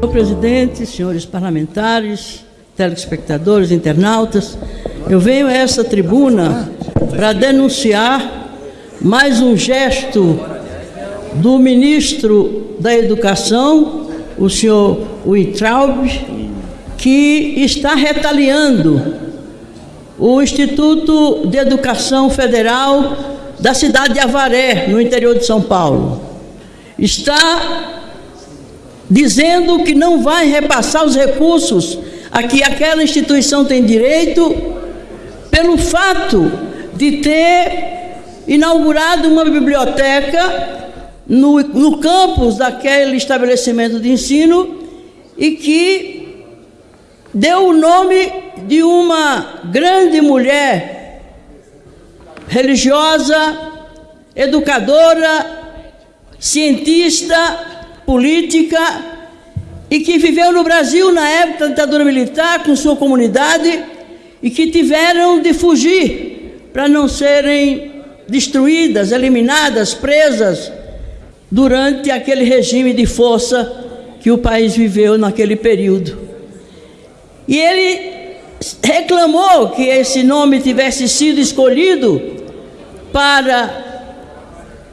Senhor presidente, senhores parlamentares, telespectadores, internautas, eu venho a essa tribuna para denunciar mais um gesto do ministro da Educação, o senhor Weintraub, que está retaliando o Instituto de Educação Federal da cidade de Avaré, no interior de São Paulo. Está dizendo que não vai repassar os recursos a que aquela instituição tem direito, pelo fato de ter inaugurado uma biblioteca no, no campus daquele estabelecimento de ensino e que deu o nome de uma grande mulher religiosa, educadora, cientista, política e que viveu no Brasil na época da ditadura militar com sua comunidade e que tiveram de fugir para não serem destruídas, eliminadas, presas durante aquele regime de força que o país viveu naquele período. E ele reclamou que esse nome tivesse sido escolhido para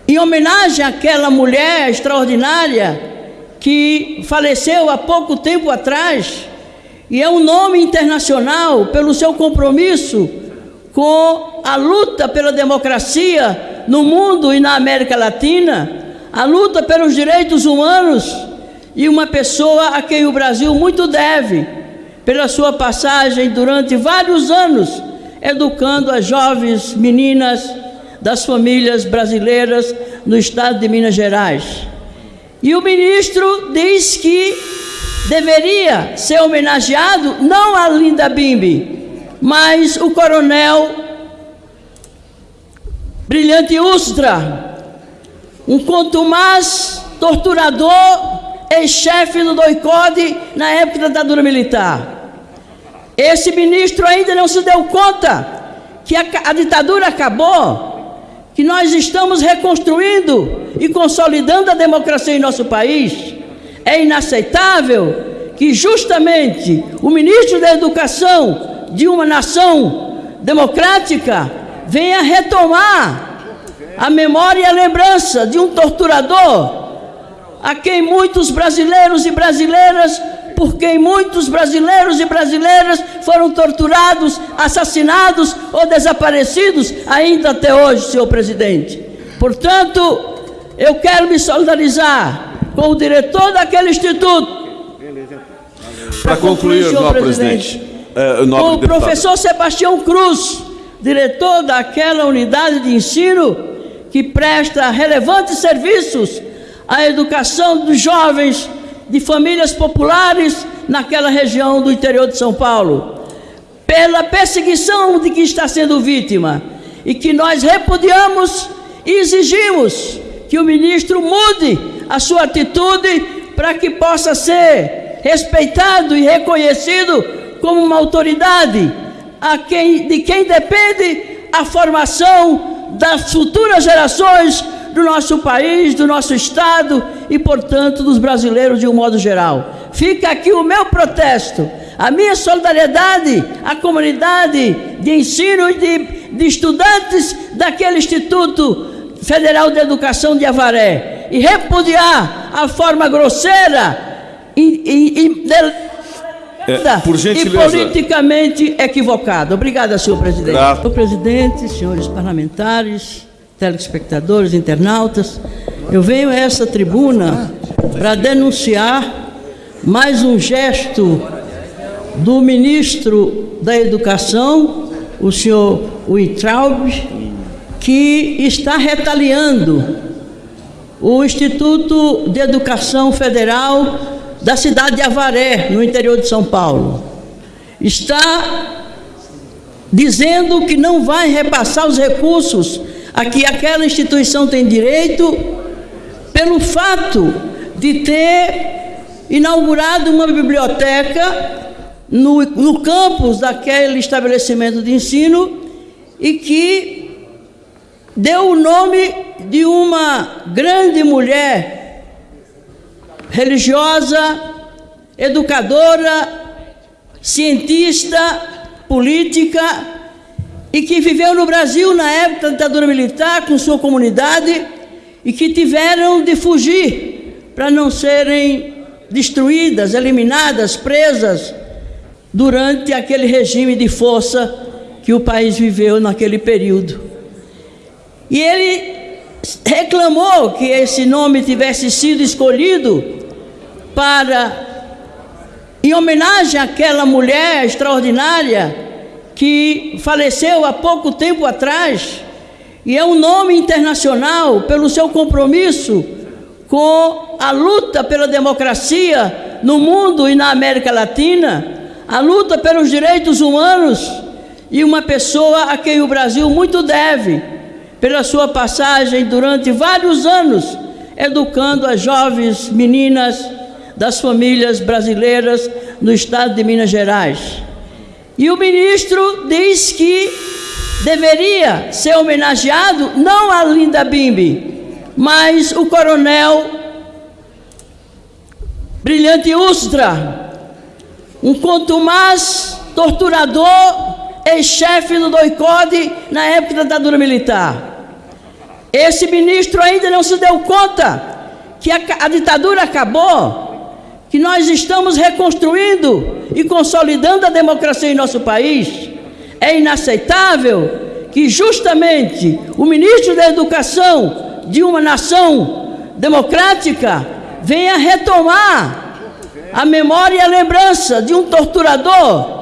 em homenagem àquela mulher extraordinária que faleceu há pouco tempo atrás, e é um nome internacional pelo seu compromisso com a luta pela democracia no mundo e na América Latina, a luta pelos direitos humanos, e uma pessoa a quem o Brasil muito deve, pela sua passagem durante vários anos, educando as jovens meninas das famílias brasileiras no estado de Minas Gerais. E o ministro diz que deveria ser homenageado não a Linda Bimbi, mas o coronel Brilhante Ustra, um contumaz torturador, ex-chefe do doicode na época da ditadura militar. Esse ministro ainda não se deu conta que a, a ditadura acabou que nós estamos reconstruindo e consolidando a democracia em nosso país. É inaceitável que justamente o ministro da Educação de uma nação democrática venha retomar a memória e a lembrança de um torturador a quem muitos brasileiros e brasileiras por quem muitos brasileiros e brasileiras foram torturados, assassinados ou desaparecidos ainda até hoje, senhor presidente. Portanto, eu quero me solidarizar com o diretor daquele instituto. Para concluir, concluir senhor presidente, presidente é, com o professor Sebastião Cruz, diretor daquela unidade de ensino que presta relevantes serviços à educação dos jovens de famílias populares naquela região do interior de São Paulo, pela perseguição de que está sendo vítima, e que nós repudiamos e exigimos que o ministro mude a sua atitude para que possa ser respeitado e reconhecido como uma autoridade a quem, de quem depende a formação das futuras gerações do nosso país, do nosso estado e, portanto, dos brasileiros de um modo geral. Fica aqui o meu protesto, a minha solidariedade à comunidade de ensino e de, de estudantes daquele Instituto Federal de Educação de Avaré e repudiar a forma grosseira e, e, e é, por gentileza. e politicamente equivocada. Obrigada, senhor presidente. Senhor presidente, senhores parlamentares, telespectadores, internautas, eu venho a essa tribuna para denunciar mais um gesto do ministro da Educação, o senhor Weintraub, que está retaliando o Instituto de Educação Federal da cidade de Avaré, no interior de São Paulo. Está dizendo que não vai repassar os recursos a que aquela instituição tem direito pelo fato de ter inaugurado uma biblioteca no, no campus daquele estabelecimento de ensino e que deu o nome de uma grande mulher religiosa, educadora, cientista, política e que viveu no Brasil na época da ditadura militar com sua comunidade e que tiveram de fugir para não serem destruídas, eliminadas, presas durante aquele regime de força que o país viveu naquele período. E ele reclamou que esse nome tivesse sido escolhido para em homenagem àquela mulher extraordinária que faleceu há pouco tempo atrás e é um nome internacional pelo seu compromisso com a luta pela democracia no mundo e na América Latina, a luta pelos direitos humanos e uma pessoa a quem o Brasil muito deve pela sua passagem durante vários anos educando as jovens meninas das famílias brasileiras no estado de Minas Gerais. E o ministro diz que deveria ser homenageado não a Linda Bimbi, mas o coronel Brilhante Ustra, um contumaz torturador, ex-chefe do DOICODE na época da ditadura militar. Esse ministro ainda não se deu conta que a, a ditadura acabou, que nós estamos reconstruindo e consolidando a democracia em nosso país. É inaceitável que justamente o ministro da Educação de uma nação democrática venha retomar a memória e a lembrança de um torturador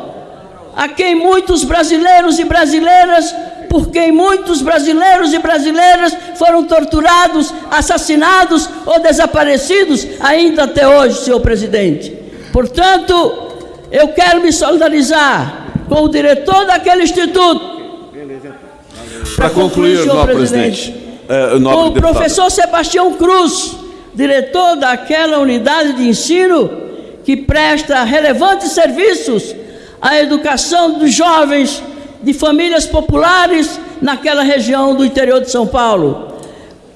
a quem muitos brasileiros e brasileiras por quem muitos brasileiros e brasileiras foram torturados, assassinados ou desaparecidos ainda até hoje, senhor presidente. Portanto, eu quero me solidarizar com o diretor daquele instituto. Para concluir, senhor presidente, presidente é, com o professor Sebastião Cruz, diretor daquela unidade de ensino que presta relevantes serviços à educação dos jovens de famílias populares naquela região do interior de São Paulo,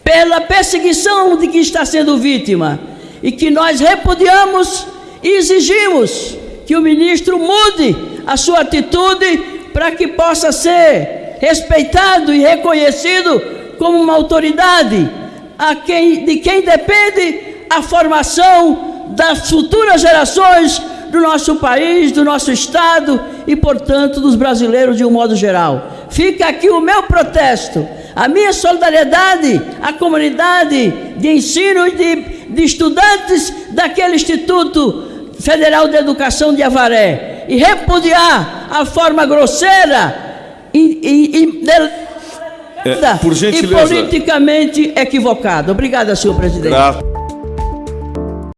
pela perseguição de que está sendo vítima, e que nós repudiamos e exigimos que o ministro mude a sua atitude para que possa ser respeitado e reconhecido como uma autoridade a quem, de quem depende a formação das futuras gerações do nosso país, do nosso estado e, portanto, dos brasileiros de um modo geral. Fica aqui o meu protesto, a minha solidariedade à comunidade de ensino e de, de estudantes daquele Instituto Federal de Educação de Avaré e repudiar a forma grosseira e, e, e, é, por e politicamente equivocada. Obrigada, senhor presidente.